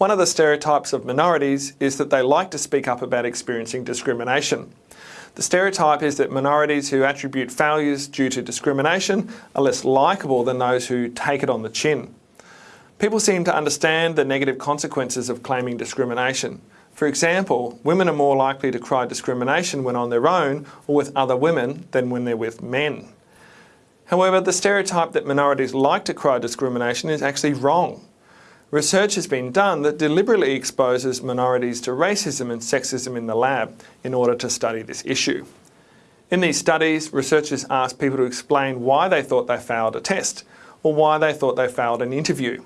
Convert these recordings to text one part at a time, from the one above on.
One of the stereotypes of minorities is that they like to speak up about experiencing discrimination. The stereotype is that minorities who attribute failures due to discrimination are less likeable than those who take it on the chin. People seem to understand the negative consequences of claiming discrimination. For example, women are more likely to cry discrimination when on their own or with other women than when they're with men. However, the stereotype that minorities like to cry discrimination is actually wrong. Research has been done that deliberately exposes minorities to racism and sexism in the lab in order to study this issue. In these studies, researchers asked people to explain why they thought they failed a test or why they thought they failed an interview.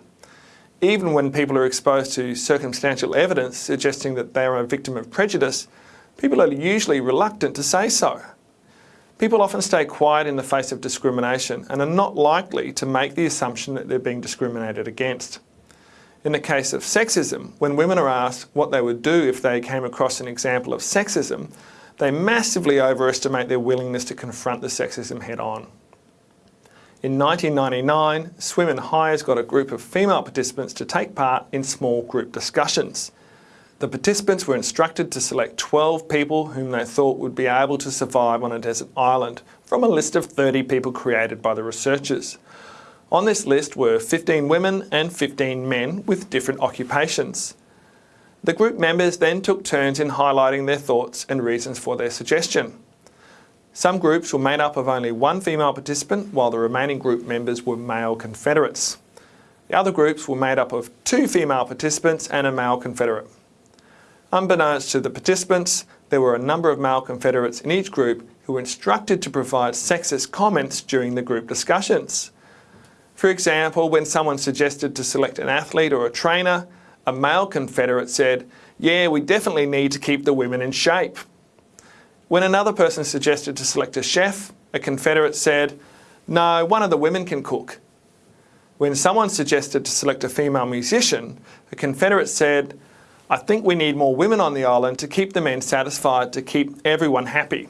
Even when people are exposed to circumstantial evidence suggesting that they are a victim of prejudice, people are usually reluctant to say so. People often stay quiet in the face of discrimination and are not likely to make the assumption that they're being discriminated against. In the case of sexism, when women are asked what they would do if they came across an example of sexism, they massively overestimate their willingness to confront the sexism head on. In 1999, Swim and Hyers got a group of female participants to take part in small group discussions. The participants were instructed to select 12 people whom they thought would be able to survive on a desert island from a list of 30 people created by the researchers. On this list were 15 women and 15 men with different occupations. The group members then took turns in highlighting their thoughts and reasons for their suggestion. Some groups were made up of only one female participant while the remaining group members were male Confederates. The other groups were made up of two female participants and a male Confederate. Unbeknownst to the participants, there were a number of male Confederates in each group who were instructed to provide sexist comments during the group discussions. For example, when someone suggested to select an athlete or a trainer, a male Confederate said, yeah, we definitely need to keep the women in shape. When another person suggested to select a chef, a Confederate said, no, one of the women can cook. When someone suggested to select a female musician, a Confederate said, I think we need more women on the island to keep the men satisfied, to keep everyone happy.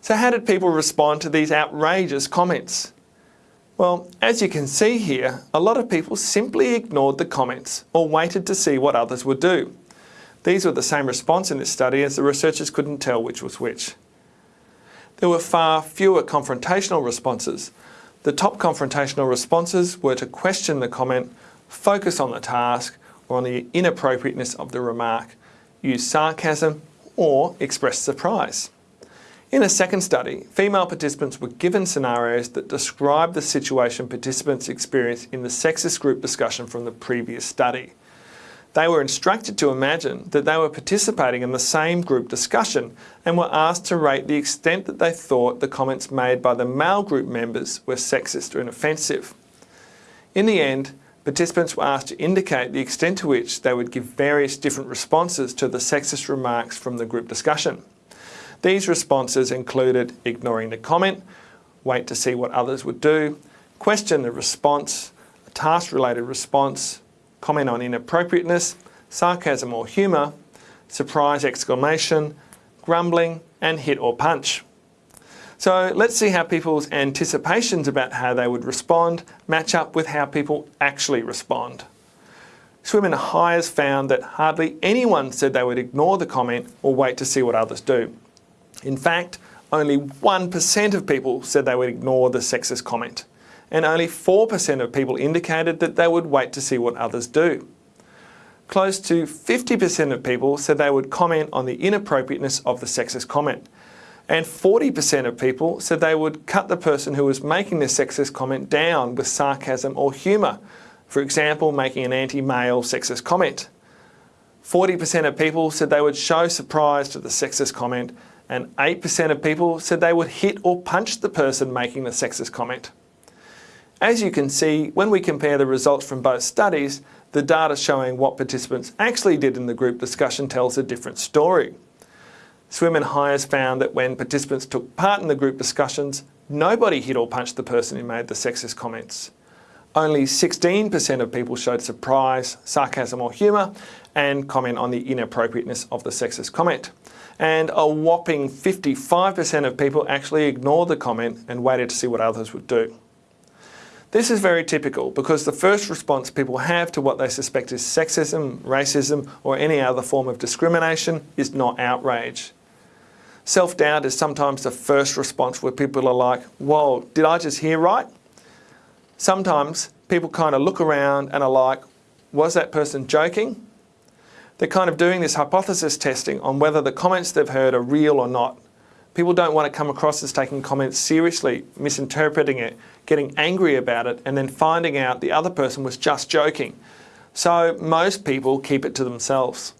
So how did people respond to these outrageous comments? Well, as you can see here, a lot of people simply ignored the comments or waited to see what others would do. These were the same response in this study as the researchers couldn't tell which was which. There were far fewer confrontational responses. The top confrontational responses were to question the comment, focus on the task or on the inappropriateness of the remark, use sarcasm or express surprise. In a second study, female participants were given scenarios that describe the situation participants experienced in the sexist group discussion from the previous study. They were instructed to imagine that they were participating in the same group discussion and were asked to rate the extent that they thought the comments made by the male group members were sexist or offensive. In the end, participants were asked to indicate the extent to which they would give various different responses to the sexist remarks from the group discussion. These responses included ignoring the comment, wait to see what others would do, question the response, a task-related response, comment on inappropriateness, sarcasm or humour, surprise exclamation, grumbling and hit or punch. So let's see how people's anticipations about how they would respond match up with how people actually respond. Swim and Hyers found that hardly anyone said they would ignore the comment or wait to see what others do. In fact, only 1% of people said they would ignore the sexist comment, and only 4% of people indicated that they would wait to see what others do. Close to 50% of people said they would comment on the inappropriateness of the sexist comment, and 40% of people said they would cut the person who was making the sexist comment down with sarcasm or humour, for example, making an anti-male sexist comment. 40% of people said they would show surprise to the sexist comment and 8% of people said they would hit or punch the person making the sexist comment. As you can see, when we compare the results from both studies, the data showing what participants actually did in the group discussion tells a different story. Swim and Hyers found that when participants took part in the group discussions, nobody hit or punched the person who made the sexist comments. Only 16% of people showed surprise, sarcasm or humour and comment on the inappropriateness of the sexist comment and a whopping 55% of people actually ignored the comment and waited to see what others would do. This is very typical because the first response people have to what they suspect is sexism, racism or any other form of discrimination is not outrage. Self-doubt is sometimes the first response where people are like, whoa, did I just hear right? Sometimes people kind of look around and are like, was that person joking? They're kind of doing this hypothesis testing on whether the comments they've heard are real or not. People don't want to come across as taking comments seriously, misinterpreting it, getting angry about it, and then finding out the other person was just joking. So most people keep it to themselves.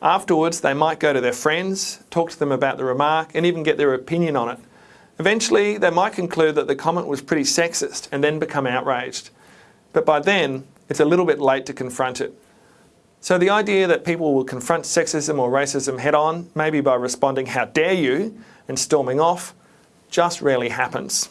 Afterwards, they might go to their friends, talk to them about the remark, and even get their opinion on it. Eventually, they might conclude that the comment was pretty sexist and then become outraged. But by then, it's a little bit late to confront it. So the idea that people will confront sexism or racism head on, maybe by responding, how dare you, and storming off, just rarely happens.